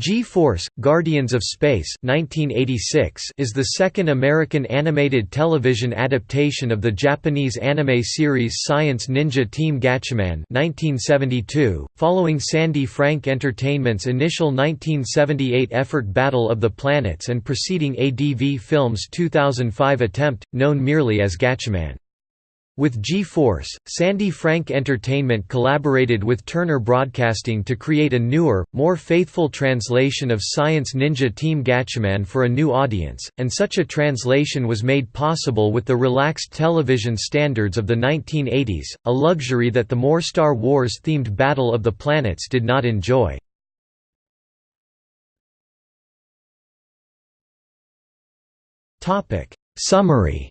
G-Force, Guardians of Space 1986 is the second American animated television adaptation of the Japanese anime series Science Ninja Team Gatchaman 1972, following Sandy Frank Entertainment's initial 1978 effort Battle of the Planets and preceding ADV Films' 2005 attempt, known merely as Gatchaman. With G-Force, Sandy Frank Entertainment collaborated with Turner Broadcasting to create a newer, more faithful translation of Science Ninja Team Gatchaman for a new audience, and such a translation was made possible with the relaxed television standards of the 1980s, a luxury that the more Star Wars-themed Battle of the Planets did not enjoy. Summary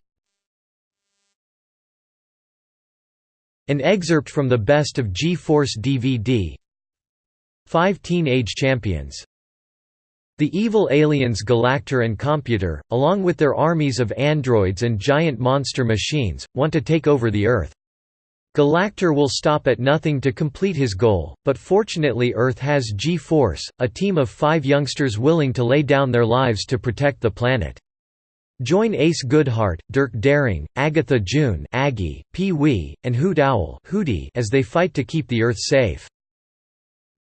An excerpt from the Best of G-Force DVD Five Teenage Champions the evil aliens Galactor and Computer, along with their armies of androids and giant monster machines, want to take over the Earth. Galactor will stop at nothing to complete his goal, but fortunately Earth has G-Force, a team of five youngsters willing to lay down their lives to protect the planet. Join Ace Goodhart, Dirk Daring, Agatha June Aggie, Pee Wee, and Hoot Owl Hootie as they fight to keep the Earth safe.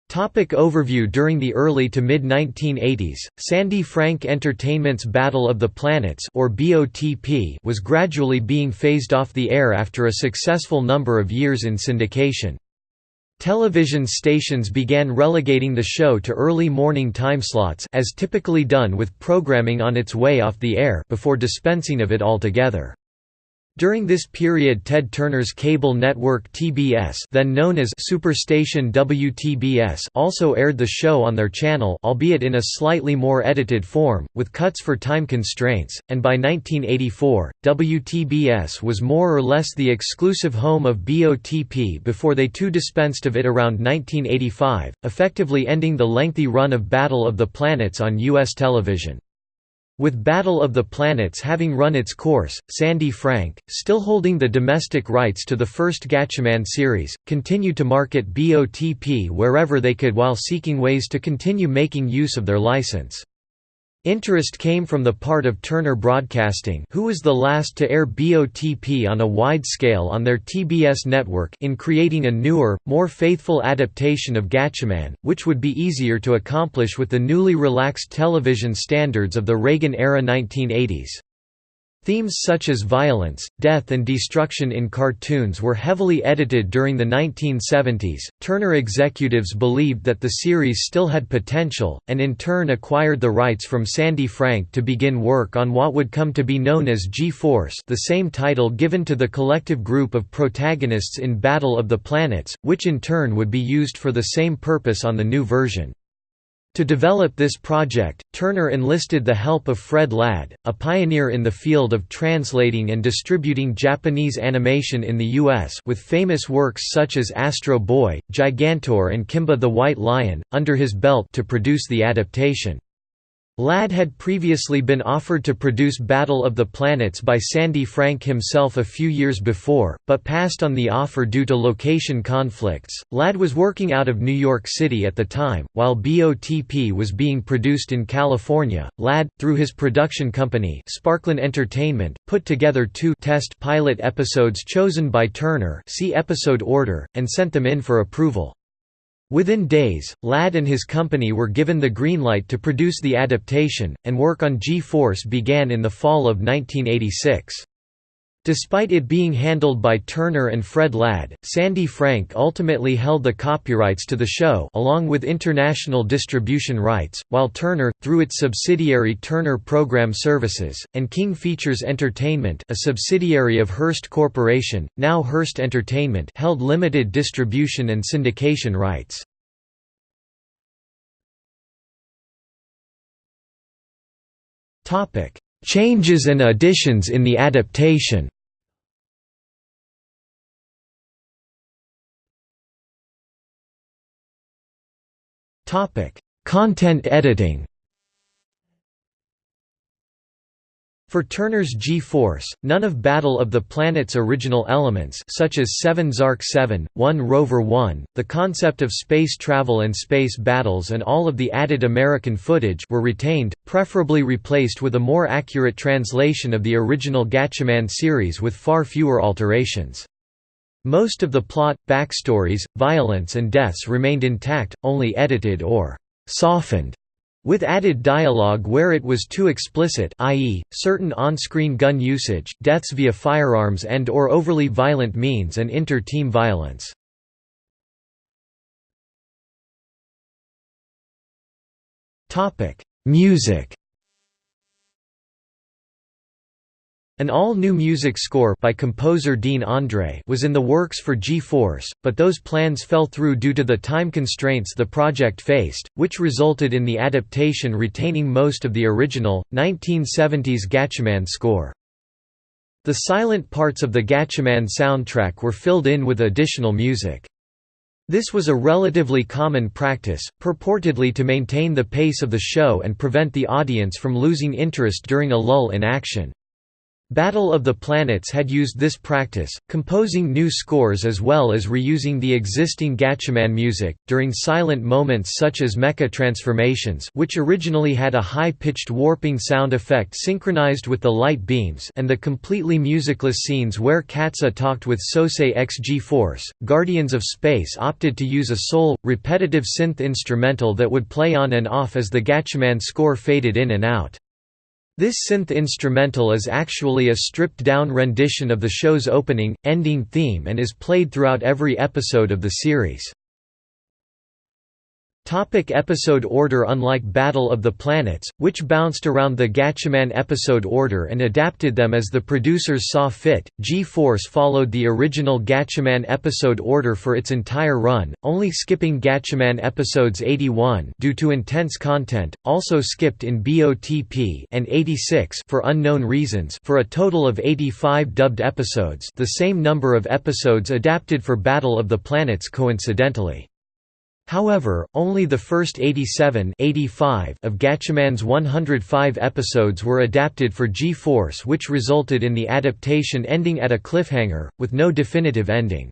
Topic overview During the early to mid-1980s, Sandy Frank Entertainment's Battle of the Planets or BOTP was gradually being phased off the air after a successful number of years in syndication. Television stations began relegating the show to early morning timeslots as typically done with programming on its way off the air before dispensing of it altogether. During this period Ted Turner's cable network TBS then known as Superstation WTBS also aired the show on their channel albeit in a slightly more edited form, with cuts for time constraints, and by 1984, WTBS was more or less the exclusive home of BOTP before they too dispensed of it around 1985, effectively ending the lengthy run of Battle of the Planets on U.S. television. With Battle of the Planets having run its course, Sandy Frank, still holding the domestic rights to the first Gatchaman series, continued to market BOTP wherever they could while seeking ways to continue making use of their license. Interest came from the part of Turner Broadcasting who was the last to air BOTP on a wide scale on their TBS network in creating a newer, more faithful adaptation of Gatchaman, which would be easier to accomplish with the newly relaxed television standards of the Reagan-era 1980s. Themes such as violence, death, and destruction in cartoons were heavily edited during the 1970s. Turner executives believed that the series still had potential, and in turn acquired the rights from Sandy Frank to begin work on what would come to be known as G-Force, the same title given to the collective group of protagonists in Battle of the Planets, which in turn would be used for the same purpose on the new version. To develop this project, Turner enlisted the help of Fred Ladd, a pioneer in the field of translating and distributing Japanese animation in the U.S. with famous works such as Astro Boy, Gigantor and Kimba the White Lion, under his belt to produce the adaptation. Ladd had previously been offered to produce Battle of the Planets by Sandy Frank himself a few years before, but passed on the offer due to location conflicts. Ladd was working out of New York City at the time, while BOTP was being produced in California. Ladd, through his production company, Sparklin Entertainment, put together two test pilot episodes chosen by Turner, see episode order, and sent them in for approval. Within days, Ladd and his company were given the green light to produce the adaptation, and work on G-Force began in the fall of 1986. Despite it being handled by Turner and Fred Ladd, Sandy Frank ultimately held the copyrights to the show along with international distribution rights, while Turner, through its subsidiary Turner Program Services, and King Features Entertainment a subsidiary of Hearst Corporation, now Hearst Entertainment held limited distribution and syndication rights. Changes and additions in the adaptation Topic: Content editing. For Turner's G-Force, none of Battle of the Planet's original elements such as 7 Zark 7, 1 Rover 1, the concept of space travel and space battles and all of the added American footage were retained, preferably replaced with a more accurate translation of the original Gatchaman series with far fewer alterations. Most of the plot, backstories, violence and deaths remained intact, only edited or «softened» with added dialogue where it was too explicit i.e., certain on-screen gun usage, deaths via firearms and or overly violent means and inter-team violence. Music An all-new music score by composer Dean Andre was in the works for G-Force, but those plans fell through due to the time constraints the project faced, which resulted in the adaptation retaining most of the original, 1970s Gatchaman score. The silent parts of the Gatchaman soundtrack were filled in with additional music. This was a relatively common practice, purportedly to maintain the pace of the show and prevent the audience from losing interest during a lull in action. Battle of the Planets had used this practice, composing new scores as well as reusing the existing Gatchaman music, during silent moments such as mecha transformations which originally had a high-pitched warping sound effect synchronized with the light beams and the completely musicless scenes where Katsa talked with Sosei x G-Force. Guardians of Space opted to use a sole, repetitive synth instrumental that would play on and off as the Gatchaman score faded in and out. This synth instrumental is actually a stripped-down rendition of the show's opening, ending theme and is played throughout every episode of the series. Topic episode order Unlike Battle of the Planets, which bounced around the Gatchaman episode order and adapted them as the producers saw fit, G-Force followed the original Gatchaman episode order for its entire run, only skipping Gatchaman episodes 81 due to intense content, also skipped in BOTP and 86 for unknown reasons for a total of 85 dubbed episodes the same number of episodes adapted for Battle of the Planets coincidentally. However, only the first 87 85 of Gatchaman's 105 episodes were adapted for G-Force which resulted in the adaptation ending at a cliffhanger, with no definitive ending.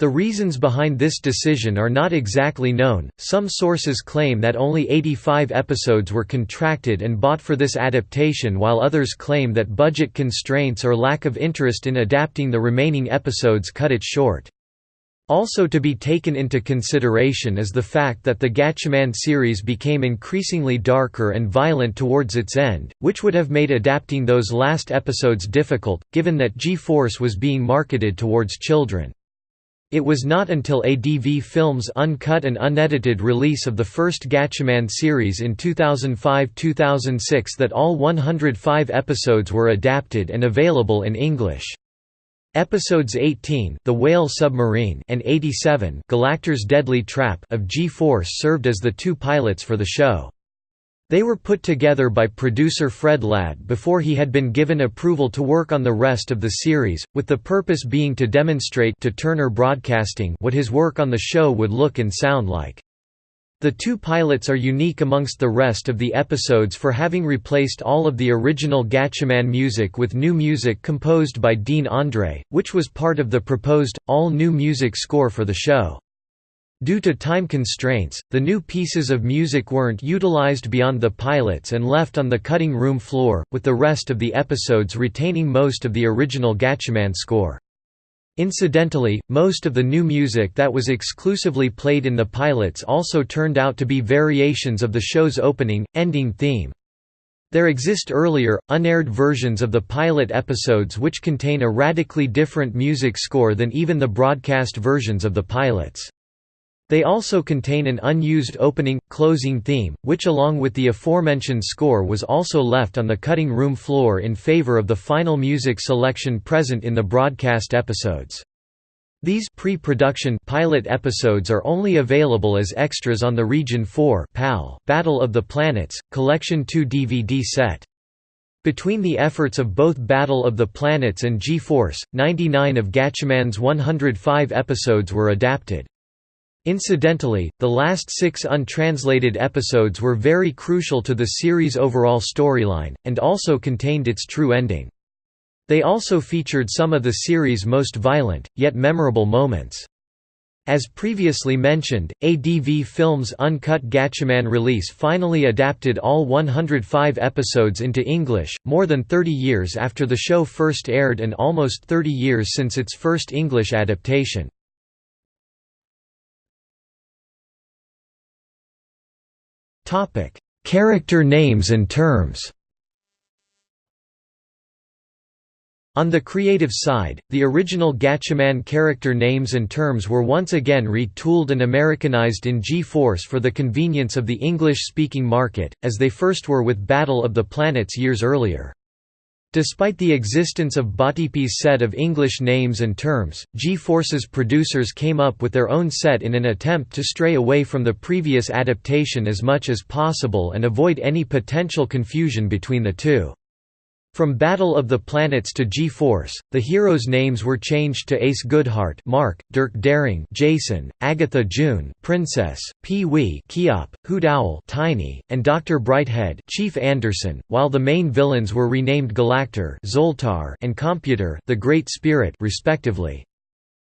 The reasons behind this decision are not exactly known, some sources claim that only 85 episodes were contracted and bought for this adaptation while others claim that budget constraints or lack of interest in adapting the remaining episodes cut it short. Also to be taken into consideration is the fact that the Gatchaman series became increasingly darker and violent towards its end, which would have made adapting those last episodes difficult, given that G-Force was being marketed towards children. It was not until ADV Films' uncut and unedited release of the first Gatchaman series in 2005–2006 that all 105 episodes were adapted and available in English. Episodes 18 The Whale Submarine and 87 Galactor's Deadly Trap of G-Force served as the two pilots for the show. They were put together by producer Fred Ladd before he had been given approval to work on the rest of the series, with the purpose being to demonstrate to Turner Broadcasting what his work on the show would look and sound like. The two pilots are unique amongst the rest of the episodes for having replaced all of the original Gatchaman music with new music composed by Dean Andre, which was part of the proposed, all-new music score for the show. Due to time constraints, the new pieces of music weren't utilized beyond the pilots and left on the cutting room floor, with the rest of the episodes retaining most of the original Gatchaman score. Incidentally, most of the new music that was exclusively played in the pilots also turned out to be variations of the show's opening, ending theme. There exist earlier, unaired versions of the pilot episodes which contain a radically different music score than even the broadcast versions of the pilots. They also contain an unused opening, closing theme, which along with the aforementioned score was also left on the cutting room floor in favor of the final music selection present in the broadcast episodes. These pre-production pilot episodes are only available as extras on the Region 4 PAL Battle of the Planets Collection 2 DVD set. Between the efforts of both Battle of the Planets and G-Force, 99 of Gatchaman's 105 episodes were adapted. Incidentally, the last six untranslated episodes were very crucial to the series' overall storyline, and also contained its true ending. They also featured some of the series' most violent, yet memorable moments. As previously mentioned, ADV Films' uncut Gatchaman release finally adapted all 105 episodes into English, more than 30 years after the show first aired and almost 30 years since its first English adaptation. Character names and terms On the creative side, the original Gatchaman character names and terms were once again retooled and Americanized in G-Force for the convenience of the English-speaking market, as they first were with Battle of the Planets years earlier. Despite the existence of BOTP's set of English names and terms, G-Force's producers came up with their own set in an attempt to stray away from the previous adaptation as much as possible and avoid any potential confusion between the two. From Battle of the Planets to G-Force, the heroes' names were changed to Ace Goodhart Mark, Dirk Daring Jason, Agatha June Princess, Pee-wee Keyop, Hoot Owl Tiny, and Dr. Brighthead Chief Anderson, while the main villains were renamed Galactor Zoltar and Computer the Great Spirit respectively.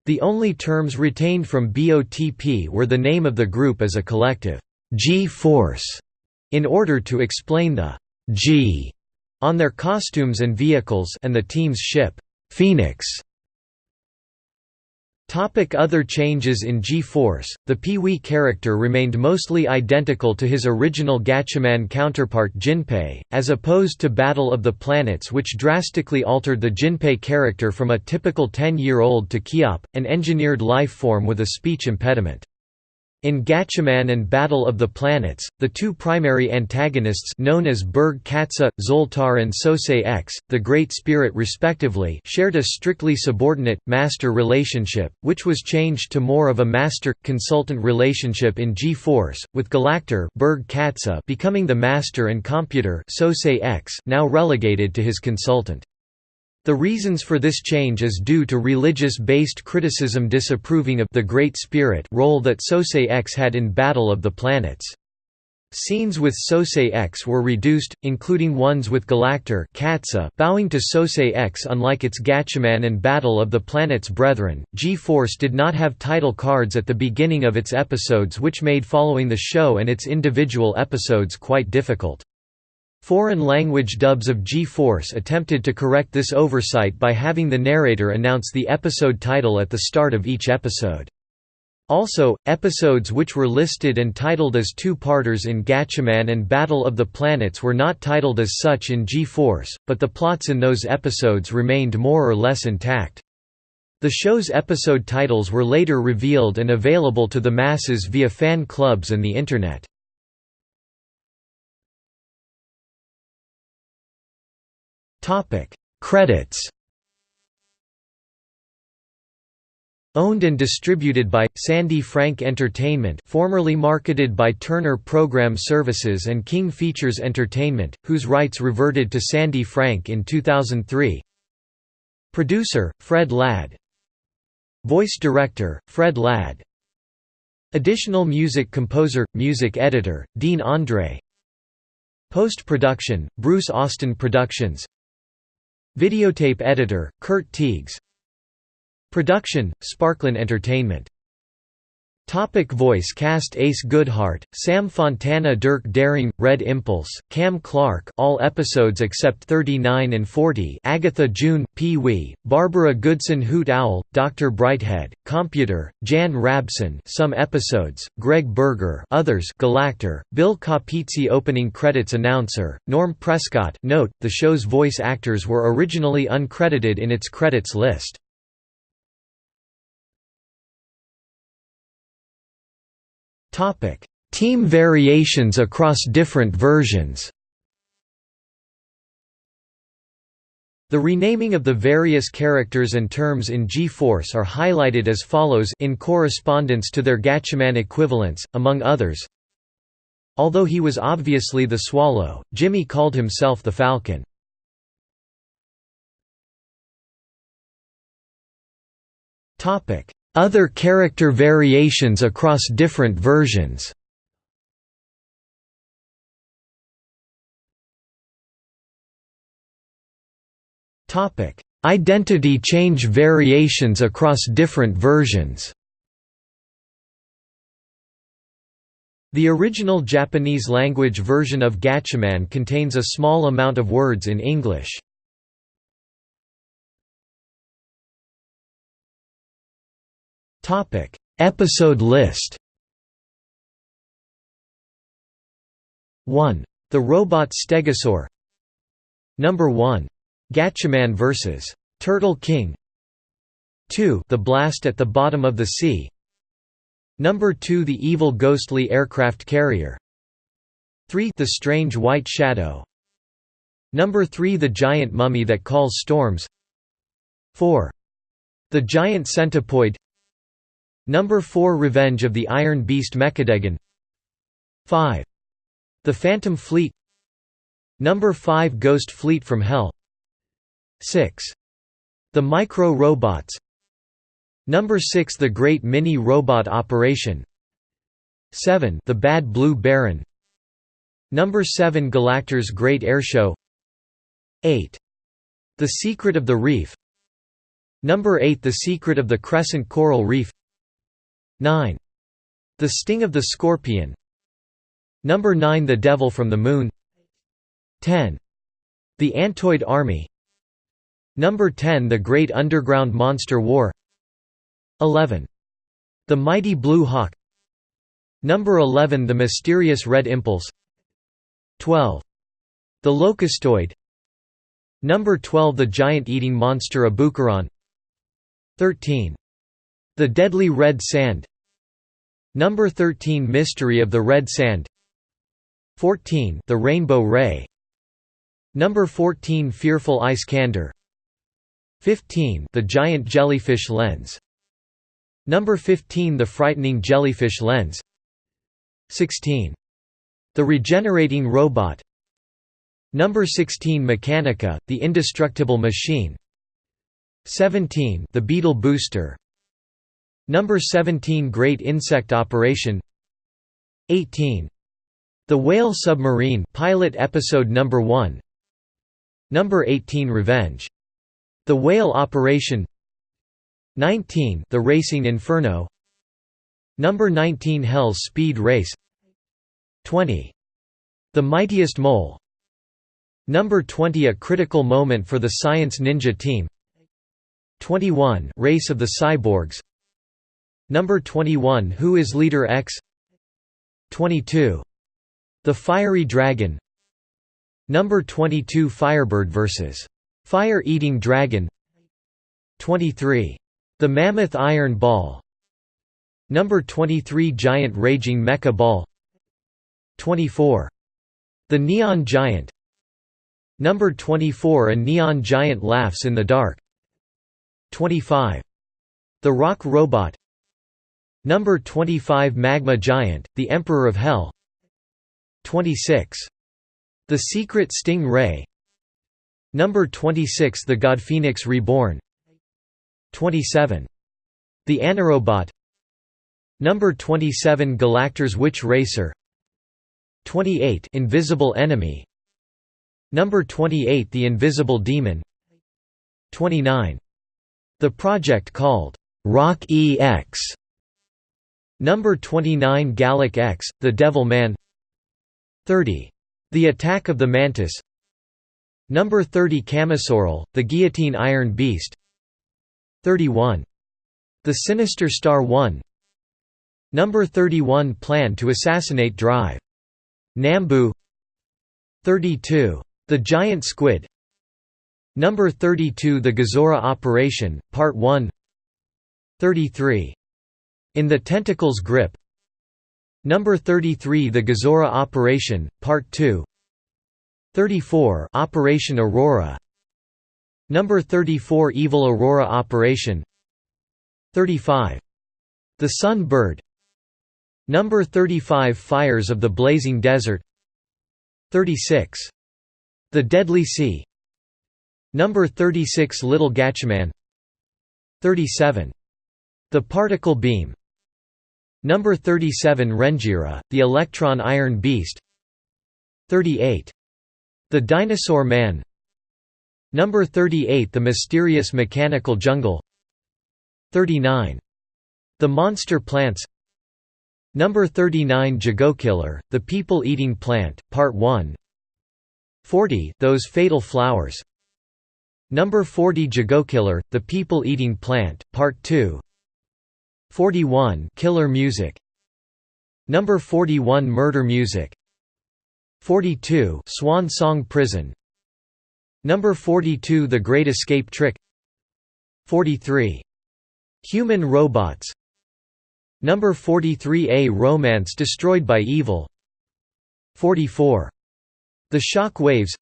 The only terms retained from BOTP were the name of the group as a collective, G-Force, in order to explain the G on their costumes and vehicles and the team's ship, Phoenix. Topic other changes in G-Force, the Pee-wee character remained mostly identical to his original Gatchaman counterpart Jinpei, as opposed to Battle of the Planets which drastically altered the Jinpei character from a typical 10-year-old to Keyop, an engineered life form with a speech impediment. In Gatchaman and Battle of the Planets, the two primary antagonists known as Berg Katsa, Zoltar and Sosei X, the Great Spirit respectively shared a strictly subordinate, master relationship, which was changed to more of a master-consultant relationship in G-Force, with Galactor Berg Katsa becoming the master and Computer Sosei X now relegated to his consultant. The reasons for this change is due to religious-based criticism disapproving of the Great Spirit role that Sosei X had in Battle of the Planets. Scenes with Sosei X were reduced, including ones with Galactor bowing to Sosei X unlike its Gatchaman and Battle of the Planets brethren. G-Force did not have title cards at the beginning of its episodes which made following the show and its individual episodes quite difficult. Foreign language dubs of G-Force attempted to correct this oversight by having the narrator announce the episode title at the start of each episode. Also, episodes which were listed and titled as two-parters in Gatchaman and Battle of the Planets were not titled as such in G-Force, but the plots in those episodes remained more or less intact. The show's episode titles were later revealed and available to the masses via fan clubs and the Internet. Topic: Credits. Owned and distributed by Sandy Frank Entertainment, formerly marketed by Turner Program Services and King Features Entertainment, whose rights reverted to Sandy Frank in 2003. Producer: Fred Ladd. Voice director: Fred Ladd. Additional music composer, music editor, Dean Andre. Post-production, Bruce Austin Productions Videotape editor, Kurt Teagues. Production, Sparklin Entertainment Topic voice cast Ace Goodhart, Sam Fontana Dirk Daring, Red Impulse, Cam Clark all episodes except 39 and 40 Agatha June, Pee-wee, Barbara Goodson Hoot Owl, Dr. Brighthead, Computer, Jan Rabson some episodes, Greg Berger others Galactor, Bill Capizzi opening credits announcer, Norm Prescott note, the show's voice actors were originally uncredited in its credits list. Team variations across different versions. The renaming of the various characters and terms in G-Force are highlighted as follows in correspondence to their Gatchaman equivalents, among others. Although he was obviously the Swallow, Jimmy called himself the Falcon. Other character variations across different versions. Identity change variations across different versions. The original Japanese language version of Gatchaman contains a small amount of words in English. Episode list. 1. The robot Stegosaur. Number 1. Gatchaman vs. Turtle King. 2. The Blast at the Bottom of the Sea. Number 2 The Evil Ghostly Aircraft Carrier. 3 The Strange White Shadow. Number 3 The Giant Mummy That Calls Storms. 4. The Giant Centipoid Number 4 Revenge of the Iron Beast Mechadegon 5. The Phantom Fleet. Number 5 Ghost Fleet from Hell. 6. The Micro-Robots Number 6 The Great Mini-Robot Operation. 7 The Bad Blue Baron. Number 7 Galactor's Great Airshow 8. The Secret of the Reef. Number 8 The Secret of the Crescent Coral Reef 9. The Sting of the Scorpion Number 9 The Devil from the Moon 10. The Antoid Army Number 10 The Great Underground Monster War 11. The Mighty Blue Hawk Number 11 The Mysterious Red Impulse 12. The Locustoid Number 12 The Giant Eating Monster Abukaron 13. The Deadly Red Sand. Number 13 Mystery of the Red Sand. 14 The Rainbow Ray. Number 14 Fearful Ice Condor. 15 The Giant Jellyfish Lens. Number 15 The Frightening Jellyfish Lens. 16. The Regenerating Robot. Number 16 Mechanica, the Indestructible Machine. 17 The Beetle Booster Number 17 Great Insect Operation. 18. The Whale Submarine pilot episode number 1 Number 18 Revenge. The Whale Operation. 19 The Racing Inferno. Number 19 Hell's Speed Race. 20 The Mightiest Mole. Number 20 A Critical Moment for the Science Ninja Team. 21 Race of the Cyborgs Number 21 Who is Leader X 22 The Fiery Dragon Number 22 Firebird vs. Fire-eating dragon 23. The Mammoth Iron Ball Number 23 Giant Raging Mecha Ball 24. The Neon Giant Number 24 A Neon Giant Laughs in the Dark 25. The Rock Robot Number 25 Magma Giant, the Emperor of Hell. 26. The Secret Sting Ray. Number 26 The God Phoenix Reborn. 27. The Anarobot Number 27 Galactor's Witch Racer. 28 Invisible Enemy. Number 28 The Invisible Demon. 29. The project called Rock EX Number 29 Gallic X, The Devil Man 30. The Attack of the Mantis Number 30 Camisorel, the Guillotine Iron Beast 31. The Sinister Star 1 Number 31 Plan to assassinate Drive. Nambu 32. The Giant Squid Number 32 The Gazora Operation, Part 1 33. In the Tentacle's Grip. Number 33 The Gazora Operation, Part 2 34 Operation Aurora. Number 34 Evil Aurora Operation. 35 The Sun Bird Number 35 Fires of the Blazing Desert. 36 The Deadly Sea. Number 36 Little Gatchaman. 37 The particle beam Number 37 Renjira, the electron iron beast. 38. The Dinosaur Man. Number 38 The Mysterious Mechanical Jungle. 39. The Monster Plants. Number 39 Jagokiller, The People-Eating Plant, Part 1 40 Those Fatal Flowers. Number 40 Jagokiller, The People-Eating Plant, Part 2 41 Killer Music. Number 41 Murder Music. 42 Swan Song Prison. Number 42 The Great Escape Trick. 43 Human Robots. Number 43 A Romance Destroyed by Evil. 44 The Shock Waves.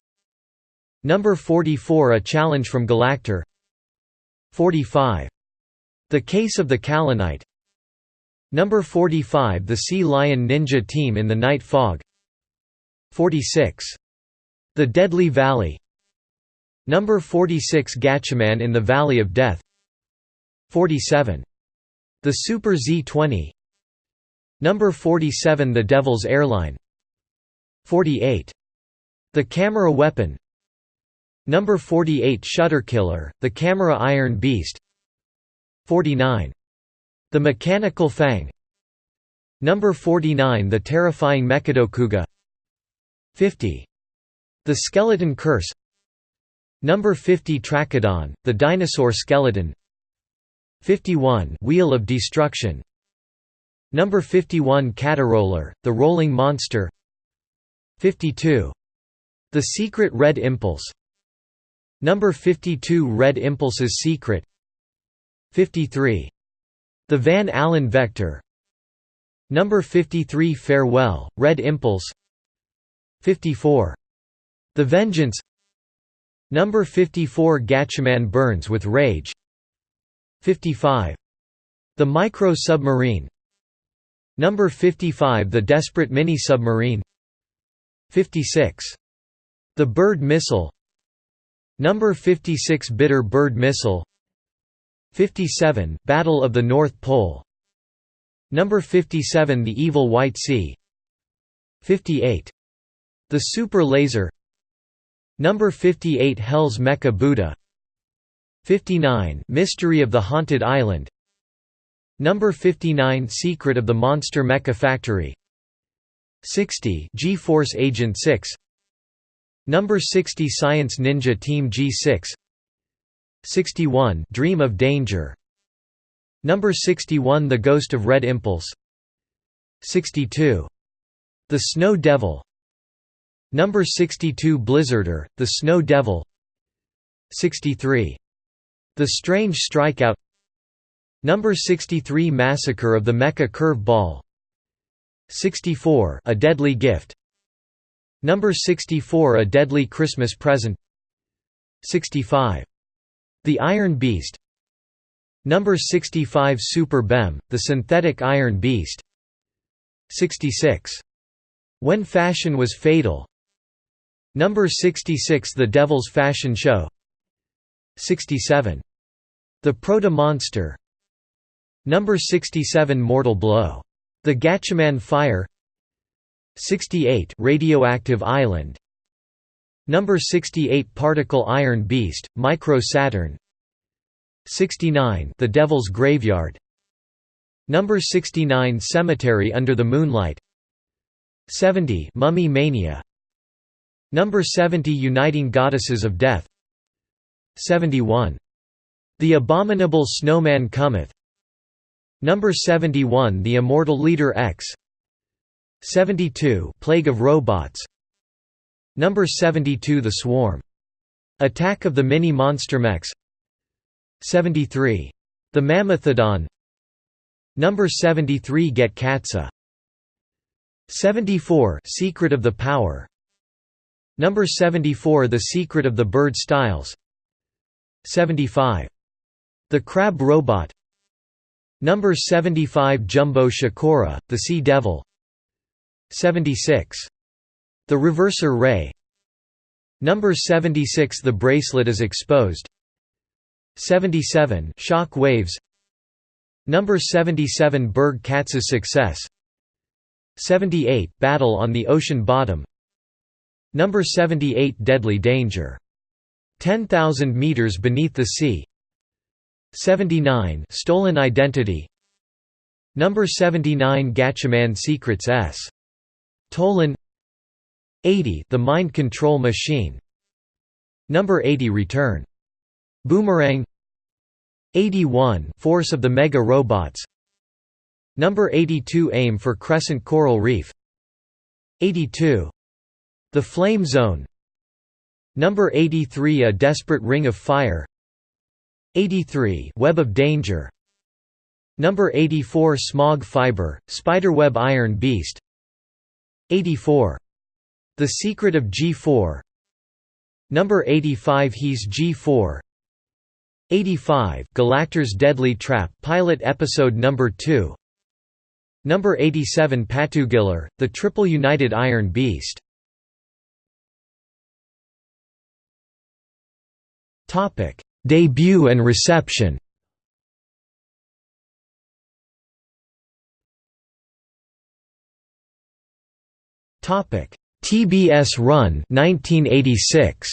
Number 44 A Challenge from Galactor. 45 The Case of the Kalanite. Number 45 The Sea Lion Ninja Team in the Night Fog. 46 The Deadly Valley. Number 46 Gatchaman in the Valley of Death. 47 the Super Z20 Number 47 The Devil's Airline. 48 The Camera Weapon. Number 48 Shutter Killer, The Camera Iron Beast 49 The Mechanical Fang. Number 49 The Terrifying Mechadokuga 50 The Skeleton Curse. Number 50 Trachodon, The Dinosaur Skeleton. 51 Wheel of Destruction. Number 51 Cataroller, The Rolling Monster. 52 The Secret Red Impulse. Number 52 Red Impulse's Secret 53 The Van Allen Vector. Number 53 Farewell, Red Impulse. 54 The Vengeance. Number 54 Gatchaman burns with rage. 55. The Micro-Submarine Number 55 The Desperate Mini-Submarine 56. The Bird Missile. Number 56 Bitter Bird Missile 57 Battle of the North Pole. Number 57 The Evil White Sea. 58. The Super Laser. Number 58 Hell's Mecha Buddha. 59 Mystery of the Haunted Island. Number 59 Secret of the Monster Mecha Factory. 60 G-Force Agent 6 Number 60 Science Ninja Team G6 61 Dream of Danger. Number 61 The Ghost of Red Impulse. 62 The Snow Devil. Number 62 Blizzarder, The Snow Devil. 63 the Strange Strikeout. Number 63 Massacre of the Mecha Curve Ball 64 A Deadly Gift. Number 64 A Deadly Christmas Present. 65 The Iron Beast. Number 65 Super Bem, The Synthetic Iron Beast. 66 When Fashion Was Fatal. Number 66 The Devil's Fashion Show. 67 the Proto-Monster Number 67 Mortal Blow. The Gatchaman Fire. 68 Radioactive Island Number 68 Particle Iron Beast, Micro Saturn. 69 The Devil's Graveyard. Number 69 Cemetery Under the Moonlight. 70 Mummy Mania. Number 70 Uniting Goddesses of Death. 71 the Abominable Snowman Cometh. Number 71 The Immortal Leader X. 72 Plague of Robots Number 72 The Swarm. Attack of the Mini Monster Mechs 73 The Mammothodon Number 73 Get Katsa. 74 Secret of the Power. Number 74 The Secret of the Bird Styles. 75 the Crab Robot. Number 75 Jumbo Shakora, the Sea Devil. 76. The Reverser Ray. Number 76 The bracelet is exposed. 77 Shock waves. Number 77 Berg Katz's Success. 78 Battle on the Ocean Bottom. Number 78 Deadly Danger. 10,000 meters beneath the sea. 79 Stolen Identity. Number 79 Gatchaman Secrets S. Tolan 80 The Mind Control Machine. Number 80 Return. Boomerang. 81 Force of the Mega Robots. Number 82 Aim for Crescent Coral Reef. 82 The Flame Zone. Number 83 A Desperate Ring of Fire. 83 Web of Danger. Number 84 Smog Fiber, Spiderweb Iron Beast. 84 The Secret of G4 Number 85 He's G4 85 Galactor's Deadly Trap Pilot Episode Number 2 Number 87 Patugiller, The Triple United Iron Beast. Debut and reception TBS Run 1986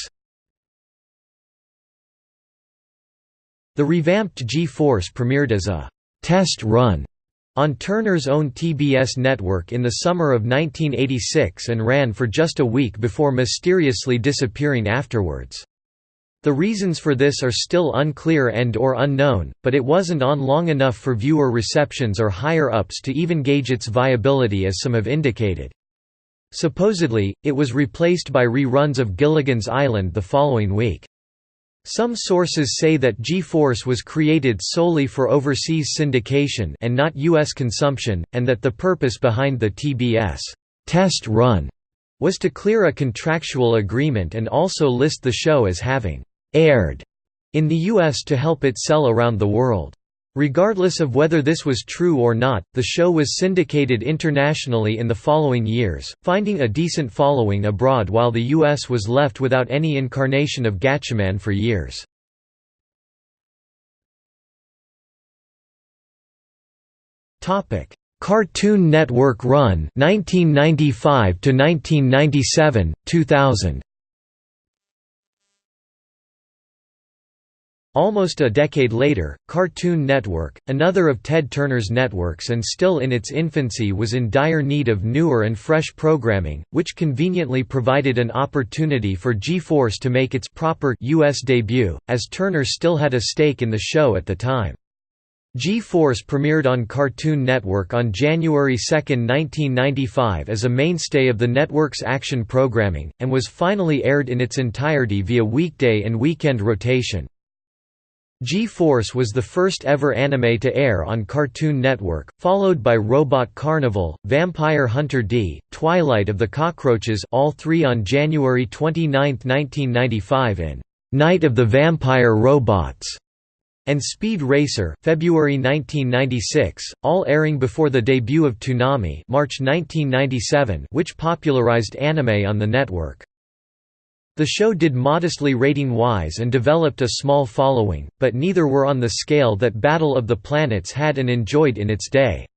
The revamped G-Force premiered as a «test run» on Turner's own TBS network in the summer of 1986 and ran for just a week before mysteriously disappearing afterwards. The reasons for this are still unclear and or unknown, but it wasn't on long enough for viewer receptions or higher-ups to even gauge its viability as some have indicated. Supposedly, it was replaced by reruns of Gilligan's Island the following week. Some sources say that G-Force was created solely for overseas syndication and not U.S. consumption, and that the purpose behind the TBS test run was to clear a contractual agreement and also list the show as having aired in the U.S. to help it sell around the world. Regardless of whether this was true or not, the show was syndicated internationally in the following years, finding a decent following abroad while the US was left without any incarnation of Gatchaman for years. Cartoon Network Run 1995 to 1997 2000 Almost a decade later, Cartoon Network, another of Ted Turner's networks and still in its infancy was in dire need of newer and fresh programming, which conveniently provided an opportunity for G-Force to make its proper US debut, as Turner still had a stake in the show at the time. G-Force premiered on Cartoon Network on January 2, 1995 as a mainstay of the network's action programming, and was finally aired in its entirety via weekday and weekend rotation. G-Force was the first ever anime to air on Cartoon Network, followed by Robot Carnival, Vampire Hunter D, Twilight of the Cockroaches all three on January 29, 1995 in «Night of the Vampire Robots» and Speed Racer, February 1996, all airing before the debut of Toonami March 1997 which popularized anime on the network. The show did modestly rating-wise and developed a small following, but neither were on the scale that Battle of the Planets had and enjoyed in its day.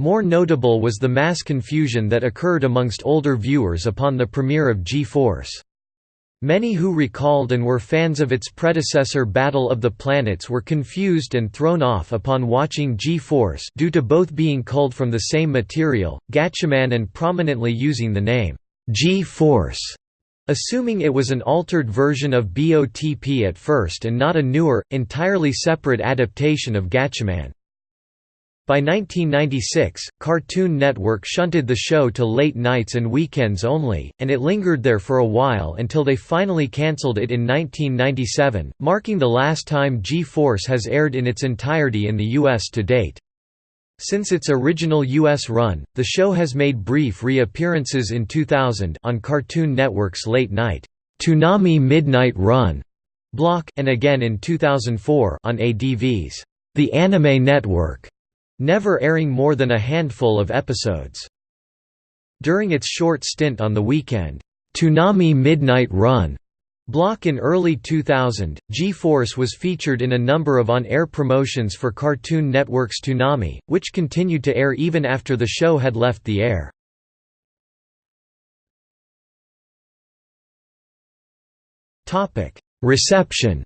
More notable was the mass confusion that occurred amongst older viewers upon the premiere of G-Force. Many who recalled and were fans of its predecessor Battle of the Planets were confused and thrown off upon watching G-Force due to both being culled from the same material, Gatchaman and prominently using the name, G-Force Assuming it was an altered version of BOTP at first and not a newer, entirely separate adaptation of Gatchaman. By 1996, Cartoon Network shunted the show to late nights and weekends only, and it lingered there for a while until they finally cancelled it in 1997, marking the last time G-Force has aired in its entirety in the US to date. Since its original U.S. run, the show has made brief reappearances in 2000 on Cartoon Network's late-night, Toonami Midnight Run block, and again in 2004 on ADV's The Anime Network, never airing more than a handful of episodes. During its short stint on the weekend, Toonami Midnight Run Block in early 2000, G-Force was featured in a number of on-air promotions for Cartoon Network's Toonami, which continued to air even after the show had left the air. Reception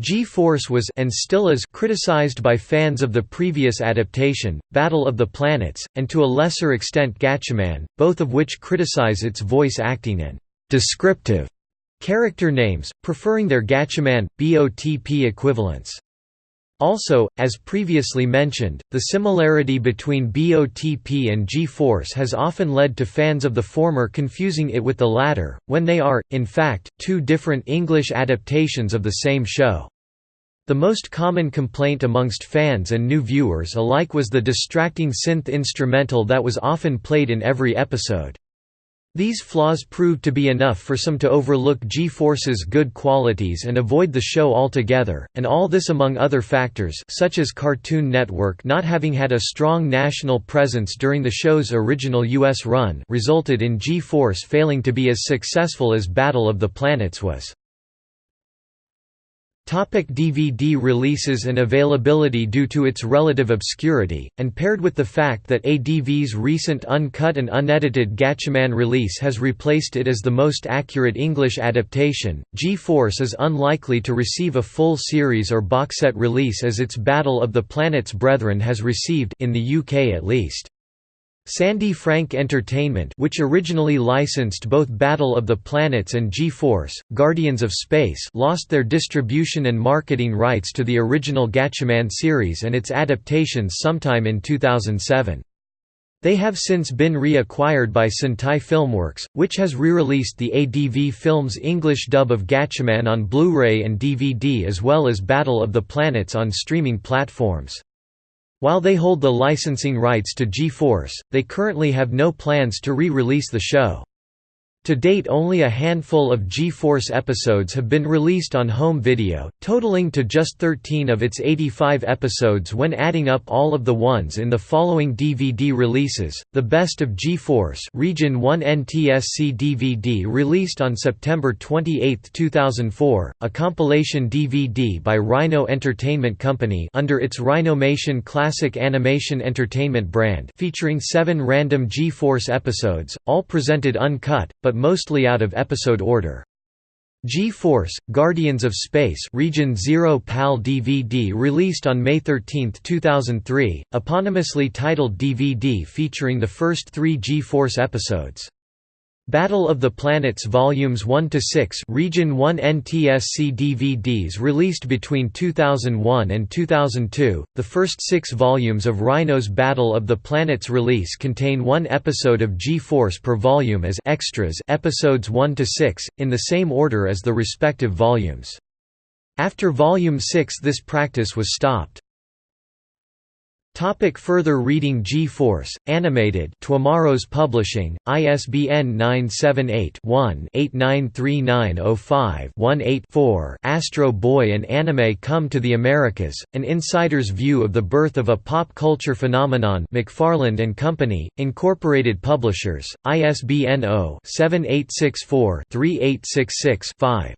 G-Force was and still is criticized by fans of the previous adaptation, Battle of the Planets, and to a lesser extent Gatchaman, both of which criticize its voice acting and «descriptive» character names, preferring their Gatchaman, BOTP equivalents. Also, as previously mentioned, the similarity between BOTP and G-Force has often led to fans of the former confusing it with the latter, when they are, in fact, two different English adaptations of the same show. The most common complaint amongst fans and new viewers alike was the distracting synth instrumental that was often played in every episode. These flaws proved to be enough for some to overlook G-Force's good qualities and avoid the show altogether, and all this among other factors such as Cartoon Network not having had a strong national presence during the show's original U.S. run resulted in G-Force failing to be as successful as Battle of the Planets was. Topic DVD releases and availability Due to its relative obscurity, and paired with the fact that ADV's recent uncut and unedited Gatchaman release has replaced it as the most accurate English adaptation, G-Force is unlikely to receive a full series or box set release as its Battle of the Planets Brethren has received in the UK at least. Sandy Frank Entertainment which originally licensed both Battle of the Planets and G-Force, Guardians of Space lost their distribution and marketing rights to the original Gatchaman series and its adaptations sometime in 2007. They have since been reacquired by Sentai Filmworks, which has re-released the ADV Films English dub of Gatchaman on Blu-ray and DVD as well as Battle of the Planets on streaming platforms. While they hold the licensing rights to G-Force, they currently have no plans to re-release the show. To date only a handful of G-Force episodes have been released on home video, totaling to just 13 of its 85 episodes when adding up all of the ones in the following DVD releases, The Best of G-Force Region 1 NTSC DVD released on September 28, 2004, a compilation DVD by Rhino Entertainment Company under its Rhinomation Classic Animation Entertainment brand featuring seven random G-Force episodes, all presented uncut, but mostly out of episode order. G-Force, Guardians of Space Region 0 PAL DVD released on May 13, 2003, eponymously titled DVD featuring the first three G-Force episodes. Battle of the Planets Volumes 1 to 6 Region 1 NTSC DVDs released between 2001 and 2002. The first 6 volumes of Rhino's Battle of the Planets release contain one episode of G-Force per volume as extras, episodes 1 to 6, in the same order as the respective volumes. After volume 6 this practice was stopped. Topic further reading G-Force, Animated Twomorrows Publishing, ISBN 978-1-893905-18-4 Astro Boy and Anime Come to the Americas, An Insider's View of the Birth of a Pop Culture Phenomenon McFarland and Company, Incorporated Publishers, ISBN 0-7864-3866-5